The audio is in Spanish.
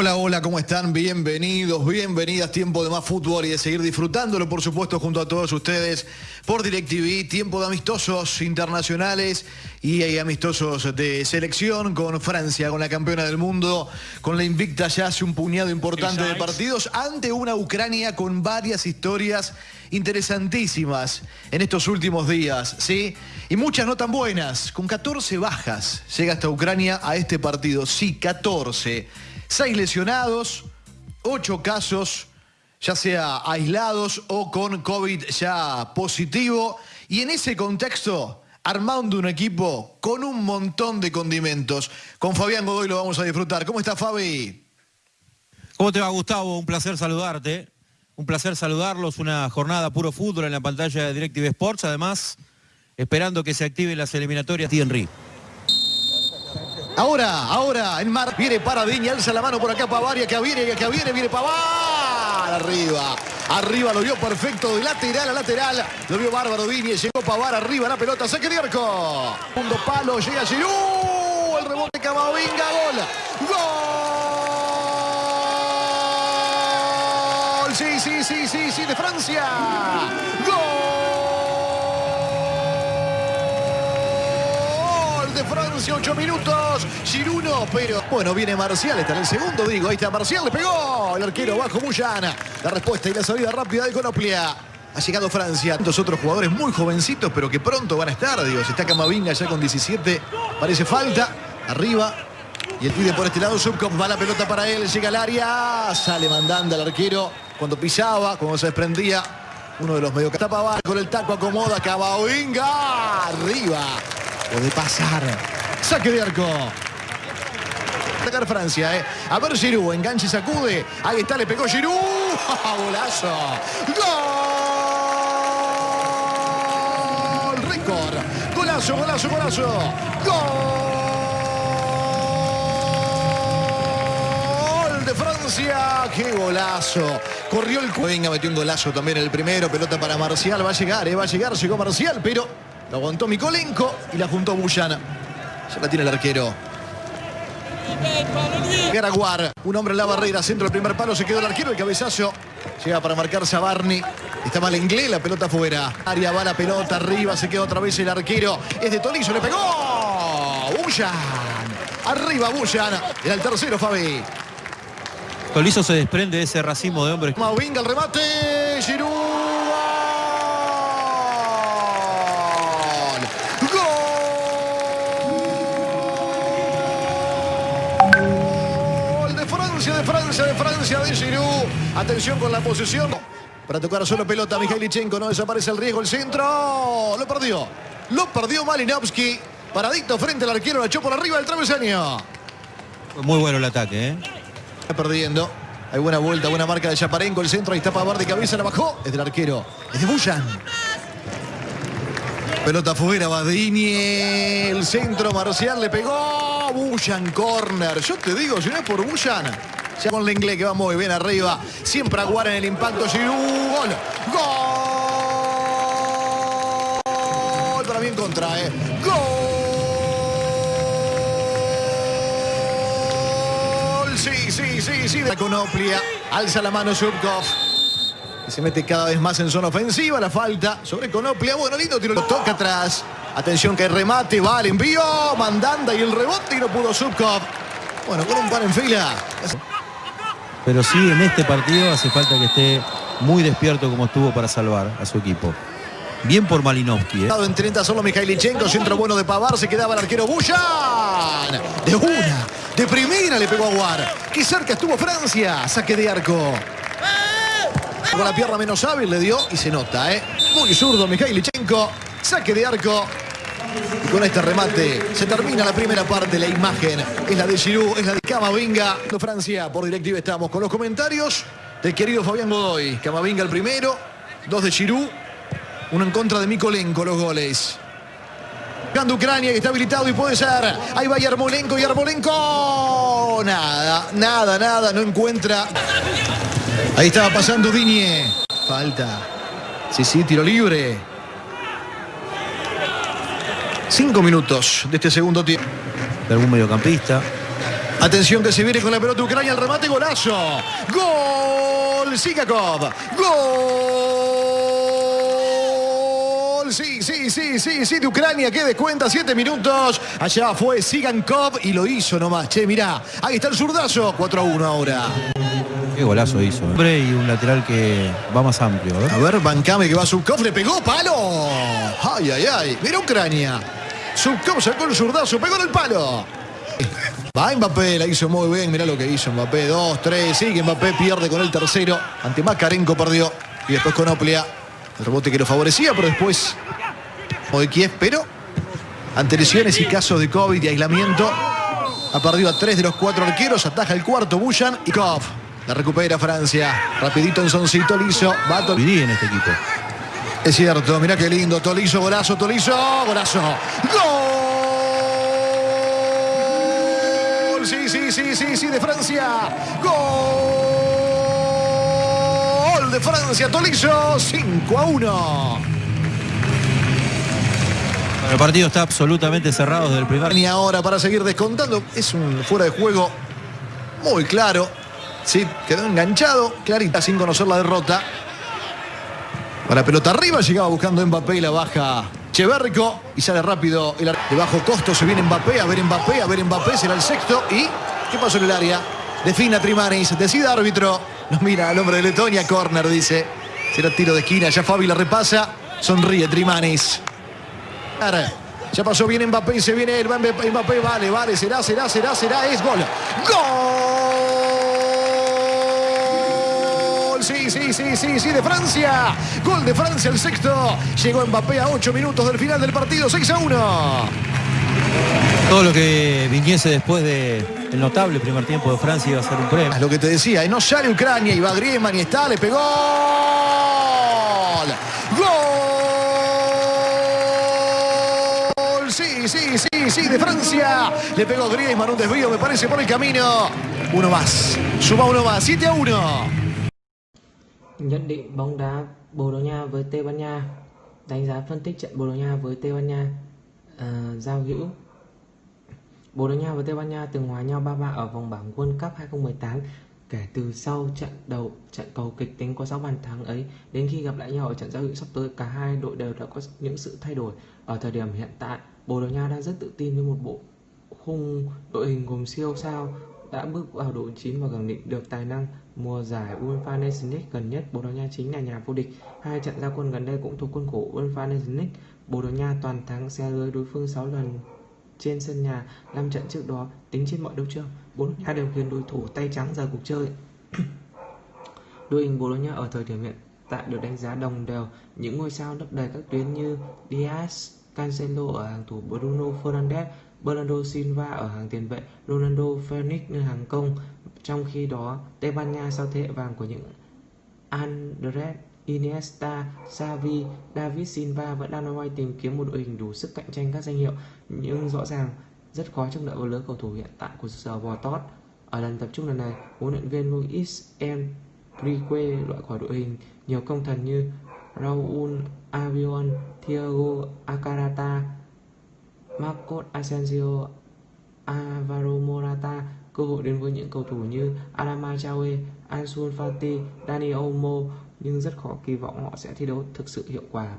Hola, hola, ¿cómo están? Bienvenidos, bienvenidas. Tiempo de más fútbol y de seguir disfrutándolo, por supuesto, junto a todos ustedes por DirecTV. Tiempo de amistosos internacionales y amistosos de selección con Francia, con la campeona del mundo, con la invicta ya hace un puñado importante de partidos ante una Ucrania con varias historias interesantísimas en estos últimos días, ¿sí? Y muchas no tan buenas, con 14 bajas llega hasta Ucrania a este partido, sí, 14. Seis lesionados, ocho casos, ya sea aislados o con COVID ya positivo. Y en ese contexto, armando un equipo con un montón de condimentos. Con Fabián Godoy lo vamos a disfrutar. ¿Cómo está Fabi? ¿Cómo te va Gustavo? Un placer saludarte. Un placer saludarlos. Una jornada puro fútbol en la pantalla de Directive Sports. Además, esperando que se activen las eliminatorias de Henry. Ahora, ahora, en mar, viene para Diña, alza la mano por acá Pavaria, que viene, que viene, viene Pavar, arriba. Arriba lo vio perfecto, de lateral a lateral. Lo vio bárbaro Diña, llegó Pavar, arriba la pelota, saque de arco. Segundo palo, llega Giroud, el rebote Camavinga, gol. ¡Gol! Sí, sí, sí, sí, sí, de Francia. Francia, 8 minutos. Giruno, pero bueno, viene Marcial, está en el segundo, digo. Ahí está Marcial, le pegó. El arquero bajo Muyana. La respuesta y la salida rápida de Conoplia. Ha llegado Francia. Dos otros jugadores muy jovencitos, pero que pronto van a estar, Dios. Está Camavinga ya con 17. Parece falta. Arriba. Y el pide por este lado. Subcom va la pelota para él. Llega al área. Sale mandando al arquero. Cuando pisaba, cuando se desprendía. Uno de los medio tapa con el taco acomoda Camavinga. Arriba. Puede pasar. Saque de arco. Sacar Francia, ¿eh? A ver Giroud, enganche y sacude. Ahí está, le pegó Giroud. ¡Golazo! ¡Gol! Récord. Golazo, golazo, golazo. ¡Gol! de Francia. ¡Qué golazo! Corrió el... Venga, metió un golazo también el primero. Pelota para Marcial. Va a llegar, ¿eh? Va a llegar. Llegó Marcial, pero lo aguantó Mikolenko y la juntó Bullana. Ya la tiene el arquero. Garaguar, un hombre en la barrera, centro del primer palo, se quedó el arquero, el cabezazo llega para marcarse a Barney. Está mal inglés, la pelota fuera. Aria va la pelota arriba, se queda otra vez el arquero. Es de Tolizo, le pegó. Bullan. Arriba Bullan. Era el tercero, Fabi. Tolizo se desprende de ese racimo de hombres. Mavinga el remate. Giroud. De Francia, de Francia, de Giroud. Atención con la posición. Para tocar solo pelota, Mikhailichenko. No desaparece el riesgo, el centro. Lo perdió. Lo perdió Malinowski. Paradito frente al arquero, la echó por arriba del travesaño. Fue muy bueno el ataque, ¿eh? Está perdiendo. Hay buena vuelta, buena marca de Chaparenko. El centro, ahí está Pavar de cabeza, la bajó. Es del arquero. Es de Bullan. Pelota fuera, Badini. El centro, Marcial le pegó. Bullan, corner. Yo te digo, si no es por Bullan, ya con inglés que va muy bien arriba. Siempre aguara en el impacto. Giroud. Gol. Gol. Para mí en contra, ¿eh? Gol. Sí, sí, sí, sí. La Conoplia. Alza la mano Subkov. Y se mete cada vez más en zona ofensiva. La falta sobre Conoplia. Bueno, lindo tiro. Lo toca atrás. Atención que remate. Va el envío. Mandanda y el rebote. Y no pudo Subkov. Bueno, con un par en fila. Pero sí, en este partido hace falta que esté muy despierto como estuvo para salvar a su equipo. Bien por Malinowski. ¿eh? En 30 solo Mikhailichenko, centro bueno de Pavar, se quedaba el arquero Bullan. De una, de primera le pegó a Guar. Qué cerca estuvo Francia, saque de arco. Con la pierna menos hábil le dio y se nota, ¿eh? Muy zurdo Mikhailichenko, saque de arco. Con este remate se termina la primera parte. La imagen es la de Giroud, es la de Camavinga. Francia, por directiva estamos con los comentarios del querido Fabián Godoy. Camavinga el primero, dos de Giroud, uno en contra de Mikolenko los goles. Gando Ucrania que está habilitado y puede ser. Ahí va Yarmolenko, Yarmolenko. Nada, nada, nada, no encuentra. Ahí estaba pasando Diñe. Falta. Sí, sí, tiro libre. Cinco minutos de este segundo tiempo. De algún mediocampista. Atención que se viene con la pelota Ucrania, el remate, golazo. Gol, Sikakov. Gol. Sí, sí, sí, sí, sí, de Ucrania que descuenta, siete minutos. Allá fue Sigankov y lo hizo nomás. Che, mirá, ahí está el zurdazo, 4 a 1 ahora. Qué golazo hizo. ¿eh? Hombre, Y un lateral que va más amplio. ¿eh? A ver, Bancame que va a Subkov, le pegó, palo. Ay, ay, ay. Mira Ucrania. Subkov sacó el zurdazo, pegó en el palo. Va Mbappé, la hizo muy bien, mirá lo que hizo Mbappé, dos, tres, sigue Mbappé, pierde con el tercero, ante Makarenko perdió, y después con Oplia, el rebote que lo favorecía, pero después de Kiev, pero ante lesiones y casos de COVID y aislamiento, ha perdido a tres de los cuatro arqueros, ataja el cuarto, Buyan y Kov. La recupera Francia, rapidito en Soncito, Liso, va Viví en este equipo. Es cierto, mirá qué lindo, Tolizo, golazo, Tolizo, golazo. ¡Gol! Sí, sí, sí, sí, sí, de Francia. ¡Gol! De Francia, Tolizo, 5 a 1. El partido está absolutamente cerrado desde el primer. Ni ahora para seguir descontando. Es un fuera de juego muy claro. Sí, quedó enganchado, clarita, sin conocer la derrota. Para pelota arriba, llegaba buscando Mbappé y la baja Cheverrico. Y sale rápido el de bajo costo. Se viene Mbappé, a ver Mbappé, a ver Mbappé, será el sexto. ¿Y qué pasó en el área? Defina Trimanis, decide árbitro. Nos mira al hombre de Letonia, corner, dice. Será tiro de esquina, ya Fabi la repasa. Sonríe Trimanis. Ya pasó bien Mbappé y se viene el Mbappé, vale, vale, será, será, será, será, es gol. ¡Gol! Sí, sí, sí, sí, sí, de Francia. Gol de Francia, el sexto. Llegó Mbappé a 8 minutos del final del partido, 6 a 1. Todo lo que viniese después del notable primer tiempo de Francia iba a ser un premio. Es lo que te decía, y no sale Ucrania, y va Griezmann y está, le pegó. ¡Gol! Sí, sí, sí, sí, de Francia. Le pegó Griezmann, un desvío, me parece, por el camino. Uno más, suma uno más, 7 a 1. Nhận định bóng đá Bồ Đào Nha với Tây Ban Nha. Đánh giá phân tích trận Bồ Đào Nha với Tây Ban Nha. À, Giao hữu. Bồ Đào Nha và Tây Ban Nha từng hòa nhau 3-3 ở vòng bảng World Cup 2018 Kể từ sau trận đầu trận cầu kịch tính có 6 bàn thắng ấy Đến khi gặp lại nhau ở trận giao hữu sắp tới Cả hai đội đều đã có những sự thay đổi. Ở thời điểm hiện tại Bồ Đào Nha đang rất tự tin với một bộ khung đội hình gồm siêu sao đã bước vào độ chín và khẳng định được tài năng mùa giải UEFA Nations League gần nhất Bồ Đào Nha chính là nhà vô địch. Hai trận ra quân gần đây cũng thuộc khuôn khổ UEFA Nations League. Bồ Đào Nha toàn thắng xe lưới đối phương 6 lần trên sân nhà 5 trận trước đó. Tính trên mọi đấu trường Bồ Đào Nha đều khiến đối thủ tay trắng ra cuộc chơi. Đội hình Bồ Đào Nha ở thời điểm hiện tại được đánh giá đồng đều. Những ngôi sao lấp đầy các tuyến như Diaz, Cancelo ở hàng thủ Bruno Fernandes, Bernardo Silva ở hàng tiền vệ, Ronaldo Phoenix ở hàng công. Trong khi đó, Tây Ban Nha sau thế hệ vàng của những Andres Iniesta, Xavi, David Silva vẫn đang loay tìm kiếm một đội hình đủ sức cạnh tranh các danh hiệu nhưng rõ ràng rất khó chống đỡ vào lứa cầu thủ hiện tại của giờ bò tót. Ở lần tập trung lần này, huấn luyện viên Luis Enrique loại khỏi đội hình nhiều công thần như Raúl Avion, Thiago Acarata, Marcos Asensio, Alvaro Morata cơ hội đến với những cầu thủ như Adama Traore, Ansu Fati, Dani Olmo nhưng rất khó kỳ vọng họ sẽ thi đấu thực sự hiệu quả.